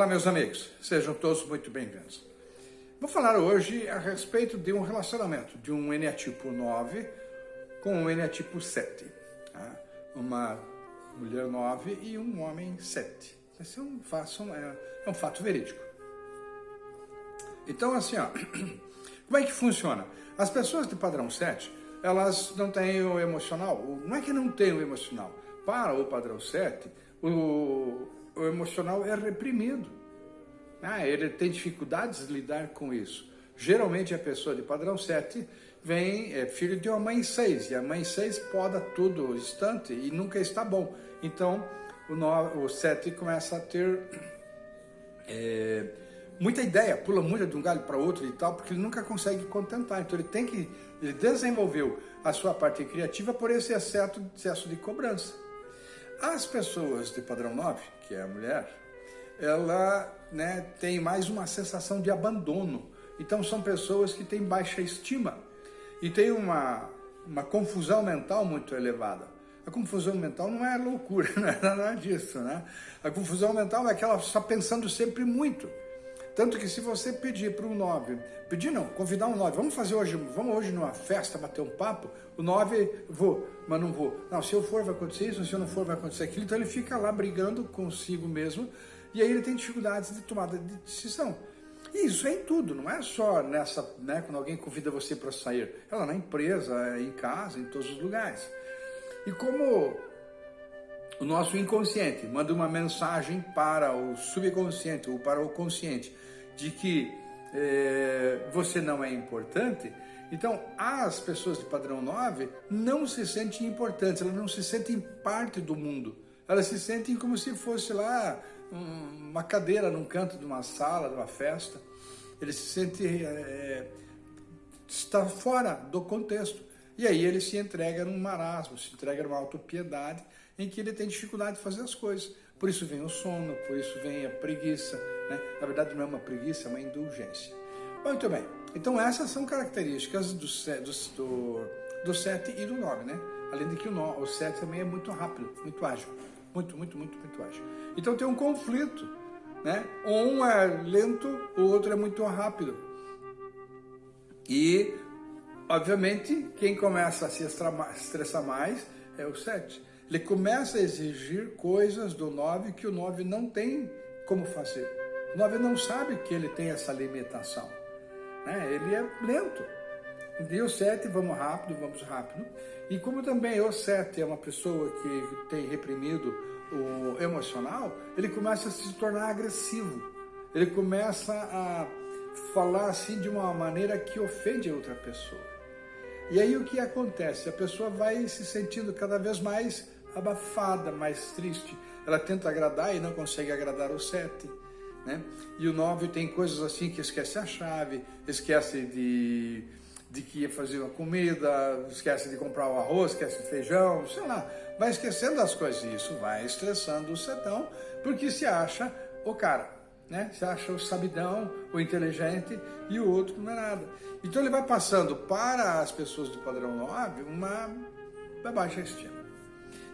Olá, meus amigos, sejam todos muito bem-vindos. Vou falar hoje a respeito de um relacionamento de um eneatipo 9 com um eneatipo 7. Tá? Uma mulher 9 e um homem 7. Esse é um, fato, é, é um fato verídico. Então, assim, ó, como é que funciona? As pessoas de padrão 7, elas não têm o emocional. Não é que não têm o emocional. Para o padrão 7, o o emocional é reprimido. Ah, ele tem dificuldades de lidar com isso. Geralmente a pessoa de padrão 7 vem, é filho de uma mãe 6, e a mãe 6 poda tudo instante e nunca está bom. Então o, 9, o 7 começa a ter é, muita ideia, pula muito de um galho para outro e tal, porque ele nunca consegue contentar. Então ele tem que, ele desenvolveu a sua parte criativa por esse excesso, de cobrança. As pessoas de padrão 9, que é a mulher, ela né, tem mais uma sensação de abandono. Então são pessoas que têm baixa estima e tem uma, uma confusão mental muito elevada. A confusão mental não é loucura, não é nada disso, né? A confusão mental é que ela está pensando sempre muito. Tanto que se você pedir para um 9, pedir não, convidar um 9, vamos fazer hoje, vamos hoje numa festa, bater um papo, o 9, vou, mas não vou. Não, se eu for vai acontecer isso, se eu não for vai acontecer aquilo, então ele fica lá brigando consigo mesmo, e aí ele tem dificuldades de tomada de decisão. E isso é em tudo, não é só nessa, né, quando alguém convida você para sair, é lá na empresa, é em casa, em todos os lugares. E como o nosso inconsciente manda uma mensagem para o subconsciente ou para o consciente de que é, você não é importante, então as pessoas de padrão 9 não se sentem importantes, elas não se sentem parte do mundo. Elas se sentem como se fosse lá uma cadeira num canto de uma sala, de uma festa. Eles se sentem é, está fora do contexto. E aí ele se entrega num marasmo, se entrega numa autopiedade em que ele tem dificuldade de fazer as coisas. Por isso vem o sono, por isso vem a preguiça. Né? Na verdade não é uma preguiça, é uma indulgência. Muito bem, então essas são características do, do, do 7 e do 9, né? Além de que o, 9, o 7 também é muito rápido, muito ágil. Muito, muito, muito, muito ágil. Então tem um conflito, né? Um é lento, o outro é muito rápido. E, obviamente, quem começa a se estressar mais é o 7 ele começa a exigir coisas do 9 que o 9 não tem como fazer. O 9 não sabe que ele tem essa limitação. Né? Ele é lento. E o 7, vamos rápido, vamos rápido. E como também o 7 é uma pessoa que tem reprimido o emocional, ele começa a se tornar agressivo. Ele começa a falar assim de uma maneira que ofende a outra pessoa. E aí o que acontece? A pessoa vai se sentindo cada vez mais abafada, mais triste. Ela tenta agradar e não consegue agradar o sete. Né? E o nove tem coisas assim que esquece a chave, esquece de, de que ia fazer uma comida, esquece de comprar o arroz, esquece o feijão, sei lá. Vai esquecendo das coisas isso vai estressando o setão, porque se acha o cara. Né? Se acha o sabidão, o inteligente e o outro não é nada. Então ele vai passando para as pessoas do padrão 9 uma baixa estima.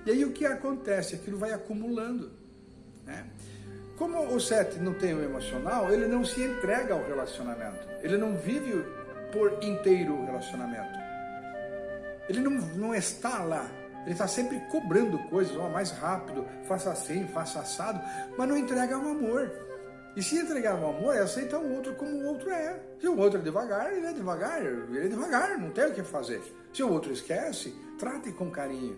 E aí o que acontece? Aquilo vai acumulando. Né? Como o sete não tem o emocional, ele não se entrega ao relacionamento. Ele não vive por inteiro o relacionamento. Ele não, não está lá. Ele está sempre cobrando coisas, oh, mais rápido, faça assim, faça assado, mas não entrega o amor. E se entregar o amor, é aceitar o outro como o outro é. Se o outro é devagar, ele é devagar, ele é devagar, não tem o que fazer. Se o outro esquece, trate com carinho.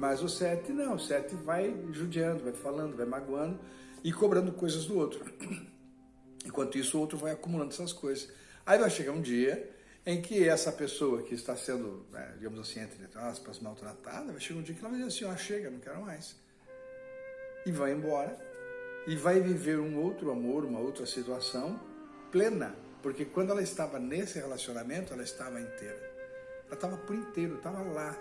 Mas o sete não, o sete vai judiando, vai falando, vai magoando e cobrando coisas do outro. Enquanto isso, o outro vai acumulando essas coisas. Aí vai chegar um dia em que essa pessoa que está sendo, né, digamos assim, entre aspas, maltratada, vai chegar um dia que ela vai dizer assim, ó, chega, não quero mais. E vai embora. E vai viver um outro amor, uma outra situação plena. Porque quando ela estava nesse relacionamento, ela estava inteira. Ela estava por inteiro, estava lá,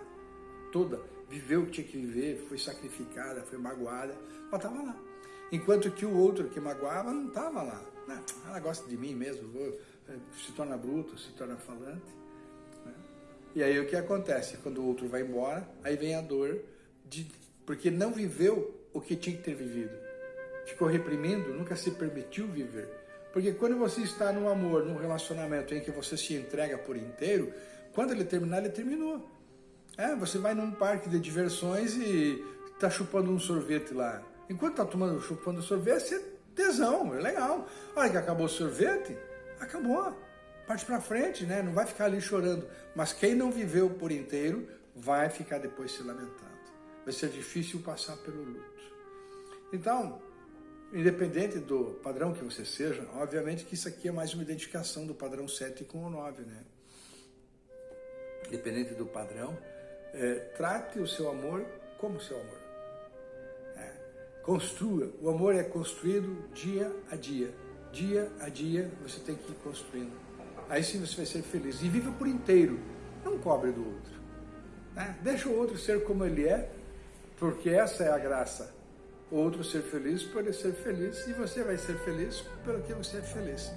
toda, viveu o que tinha que viver, foi sacrificada, foi magoada, mas estava lá. Enquanto que o outro que magoava não estava lá. Não, ela gosta de mim mesmo, eh, se torna bruto, se torna falante. Né? E aí o que acontece? Quando o outro vai embora, aí vem a dor, de, porque não viveu o que tinha que ter vivido. ficou reprimindo, nunca se permitiu viver. Porque quando você está num amor, num relacionamento em que você se entrega por inteiro, quando ele terminar, ele terminou. É, você vai num parque de diversões e está chupando um sorvete lá. Enquanto está tomando, chupando sorvete, é tesão, é legal. A hora que acabou o sorvete, acabou. Parte para frente, né? Não vai ficar ali chorando. Mas quem não viveu por inteiro, vai ficar depois se lamentando. Vai ser difícil passar pelo luto. Então, independente do padrão que você seja, obviamente que isso aqui é mais uma identificação do padrão 7 com o 9, né? Independente do padrão, é, trate o seu amor como seu amor. É, construa. O amor é construído dia a dia. Dia a dia você tem que ir construindo. Aí sim você vai ser feliz. E viva por inteiro. Não cobre do outro. Né? Deixa o outro ser como ele é, porque essa é a graça. O outro ser feliz por ele ser feliz e você vai ser feliz pelo que você é feliz.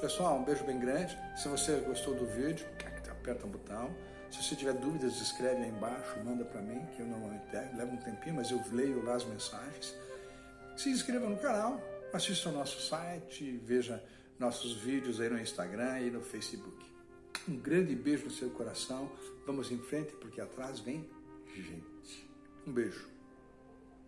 Pessoal, um beijo bem grande. Se você gostou do vídeo, aperta o botão. Se você tiver dúvidas, escreve aí embaixo, manda para mim, que eu normalmente pego. Leva um tempinho, mas eu leio lá as mensagens. Se inscreva no canal, assista ao nosso site, veja nossos vídeos aí no Instagram e no Facebook. Um grande beijo no seu coração. Vamos em frente, porque atrás vem gente. Um beijo.